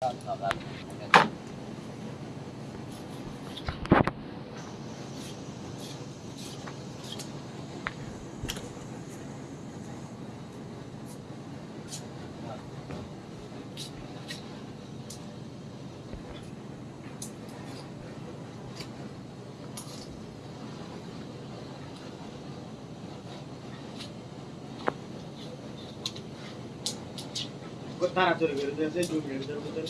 La 道了 তাড়াতাড়ি করে দিয়েছে দু মিনিটের ভিতরে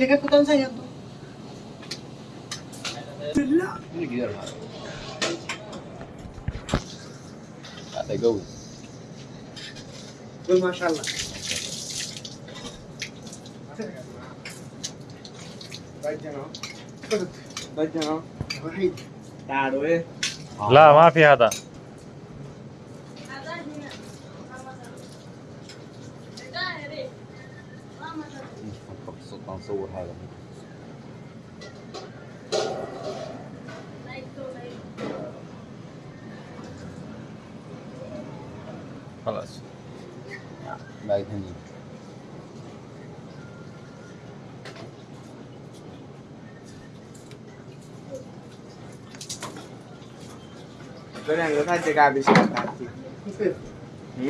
লেখা কোথাও যাই তো Ini gider ha. Ada go. ওই মাশাআল্লাহ বাইক জানো বাইক জানো إيه؟ لا ما في هذا. هذا خلاص. لا يهمني Sebenarnya enggak kan jaga habis kan.